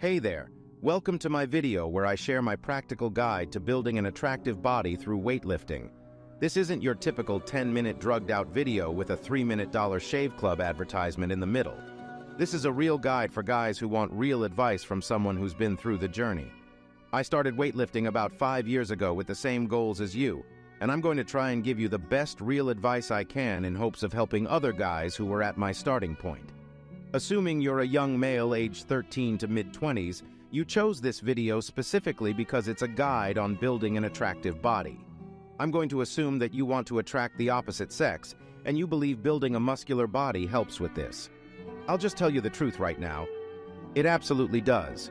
Hey there, welcome to my video where I share my practical guide to building an attractive body through weightlifting. This isn't your typical 10-minute drugged-out video with a 3-minute Dollar Shave Club advertisement in the middle. This is a real guide for guys who want real advice from someone who's been through the journey. I started weightlifting about five years ago with the same goals as you, and I'm going to try and give you the best real advice I can in hopes of helping other guys who were at my starting point. Assuming you're a young male aged 13 to mid-20s, you chose this video specifically because it's a guide on building an attractive body. I'm going to assume that you want to attract the opposite sex, and you believe building a muscular body helps with this. I'll just tell you the truth right now. It absolutely does.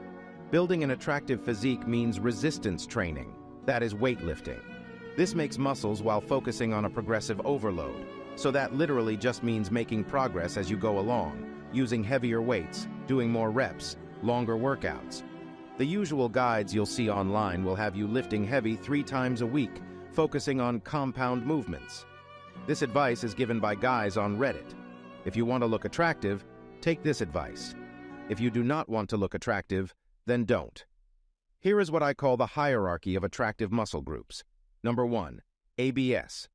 Building an attractive physique means resistance training, that is weightlifting. This makes muscles while focusing on a progressive overload, so that literally just means making progress as you go along, using heavier weights, doing more reps, longer workouts. The usual guides you'll see online will have you lifting heavy three times a week, focusing on compound movements. This advice is given by guys on Reddit. If you want to look attractive, take this advice. If you do not want to look attractive, then don't. Here is what I call the hierarchy of attractive muscle groups. Number 1. ABS.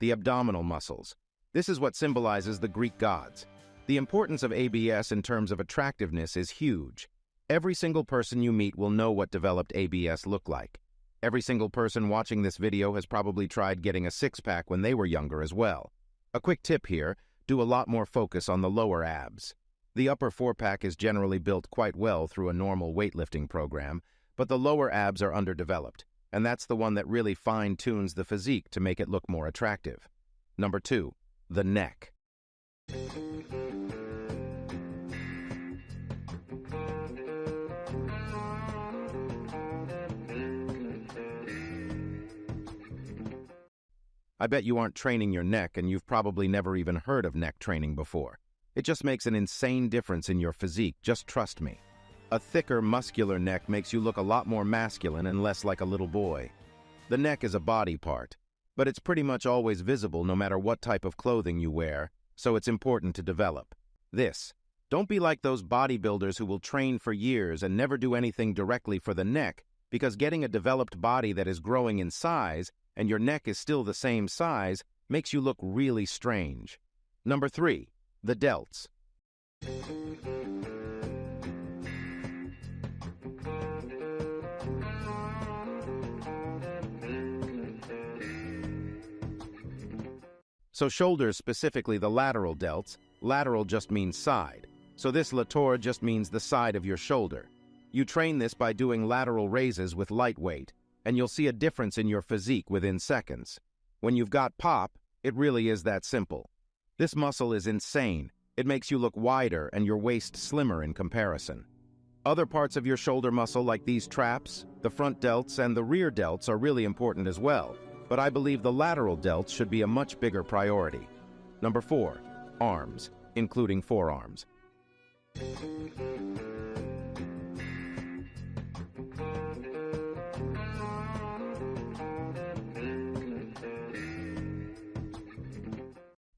The abdominal muscles. This is what symbolizes the Greek gods. The importance of ABS in terms of attractiveness is huge. Every single person you meet will know what developed ABS look like. Every single person watching this video has probably tried getting a six-pack when they were younger as well. A quick tip here, do a lot more focus on the lower abs. The upper four-pack is generally built quite well through a normal weightlifting program, but the lower abs are underdeveloped, and that's the one that really fine-tunes the physique to make it look more attractive. Number two, the neck. I bet you aren't training your neck and you've probably never even heard of neck training before. It just makes an insane difference in your physique, just trust me. A thicker, muscular neck makes you look a lot more masculine and less like a little boy. The neck is a body part, but it's pretty much always visible no matter what type of clothing you wear, so it's important to develop. This. Don't be like those bodybuilders who will train for years and never do anything directly for the neck, because getting a developed body that is growing in size and your neck is still the same size makes you look really strange. Number three, the delts. So shoulders, specifically the lateral delts, lateral just means side. So this latour just means the side of your shoulder. You train this by doing lateral raises with light weight, and you'll see a difference in your physique within seconds. When you've got pop, it really is that simple. This muscle is insane. It makes you look wider and your waist slimmer in comparison. Other parts of your shoulder muscle like these traps, the front delts, and the rear delts are really important as well, but I believe the lateral delts should be a much bigger priority. Number 4. Arms, including forearms.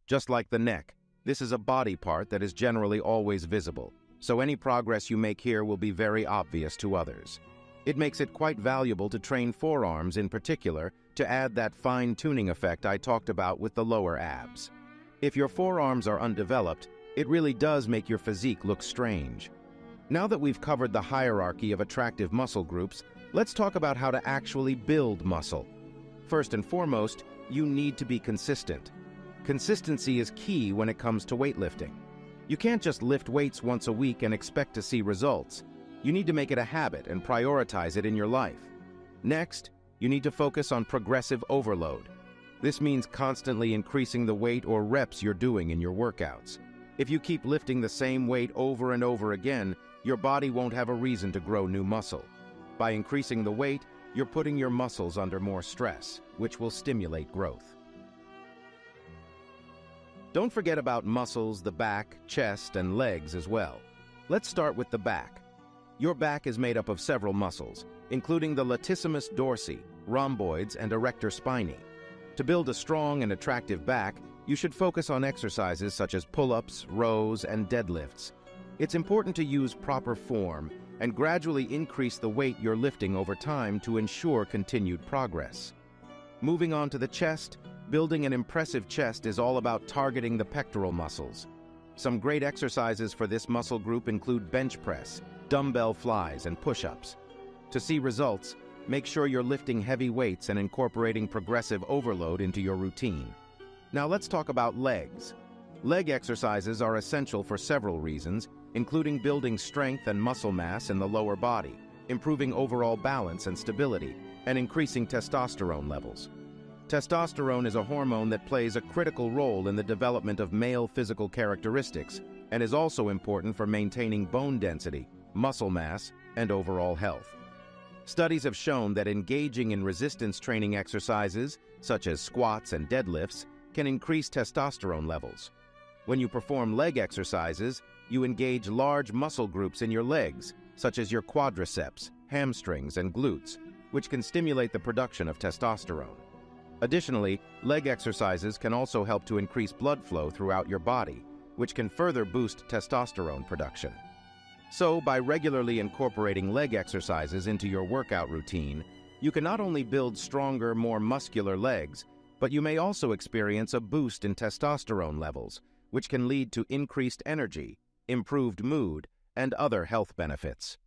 Just like the neck, this is a body part that is generally always visible, so any progress you make here will be very obvious to others. It makes it quite valuable to train forearms in particular to add that fine-tuning effect I talked about with the lower abs. If your forearms are undeveloped, it really does make your physique look strange. Now that we've covered the hierarchy of attractive muscle groups, let's talk about how to actually build muscle. First and foremost, you need to be consistent. Consistency is key when it comes to weightlifting. You can't just lift weights once a week and expect to see results. You need to make it a habit and prioritize it in your life. Next, you need to focus on progressive overload. This means constantly increasing the weight or reps you're doing in your workouts. If you keep lifting the same weight over and over again, your body won't have a reason to grow new muscle. By increasing the weight, you're putting your muscles under more stress, which will stimulate growth. Don't forget about muscles, the back, chest, and legs as well. Let's start with the back. Your back is made up of several muscles, including the latissimus dorsi, rhomboids, and erector spinae. To build a strong and attractive back, you should focus on exercises such as pull-ups, rows, and deadlifts. It's important to use proper form and gradually increase the weight you're lifting over time to ensure continued progress. Moving on to the chest, building an impressive chest is all about targeting the pectoral muscles. Some great exercises for this muscle group include bench press, dumbbell flies, and push-ups. To see results, make sure you're lifting heavy weights and incorporating progressive overload into your routine. Now let's talk about legs. Leg exercises are essential for several reasons, including building strength and muscle mass in the lower body, improving overall balance and stability, and increasing testosterone levels. Testosterone is a hormone that plays a critical role in the development of male physical characteristics and is also important for maintaining bone density, muscle mass, and overall health. Studies have shown that engaging in resistance training exercises, such as squats and deadlifts, can increase testosterone levels. When you perform leg exercises, you engage large muscle groups in your legs, such as your quadriceps, hamstrings, and glutes, which can stimulate the production of testosterone. Additionally, leg exercises can also help to increase blood flow throughout your body, which can further boost testosterone production. So, by regularly incorporating leg exercises into your workout routine, you can not only build stronger, more muscular legs, but you may also experience a boost in testosterone levels, which can lead to increased energy, improved mood, and other health benefits.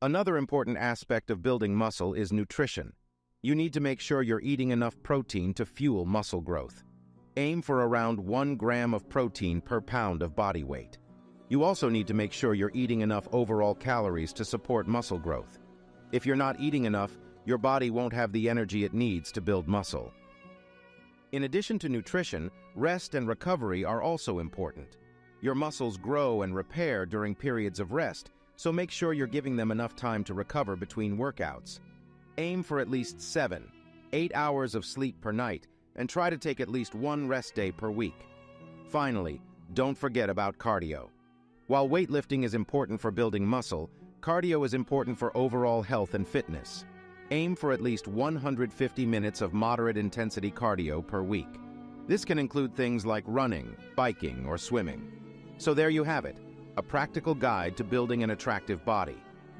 Another important aspect of building muscle is nutrition. You need to make sure you're eating enough protein to fuel muscle growth. Aim for around 1 gram of protein per pound of body weight. You also need to make sure you're eating enough overall calories to support muscle growth. If you're not eating enough, your body won't have the energy it needs to build muscle. In addition to nutrition, rest and recovery are also important. Your muscles grow and repair during periods of rest, so make sure you're giving them enough time to recover between workouts. Aim for at least seven, eight hours of sleep per night, and try to take at least one rest day per week. Finally, don't forget about cardio. While weightlifting is important for building muscle, cardio is important for overall health and fitness. Aim for at least 150 minutes of moderate intensity cardio per week. This can include things like running, biking, or swimming. So there you have it, a practical guide to building an attractive body.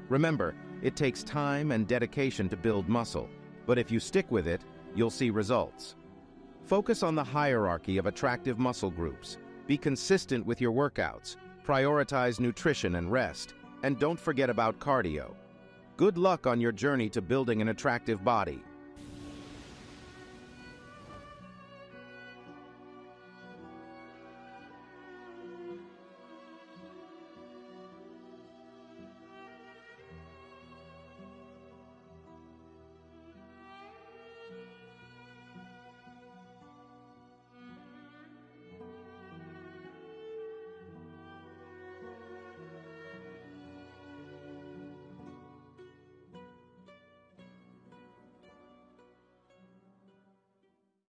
Remember, it takes time and dedication to build muscle, but if you stick with it, you'll see results. Focus on the hierarchy of attractive muscle groups. Be consistent with your workouts. Prioritize nutrition and rest. And don't forget about cardio. Good luck on your journey to building an attractive body.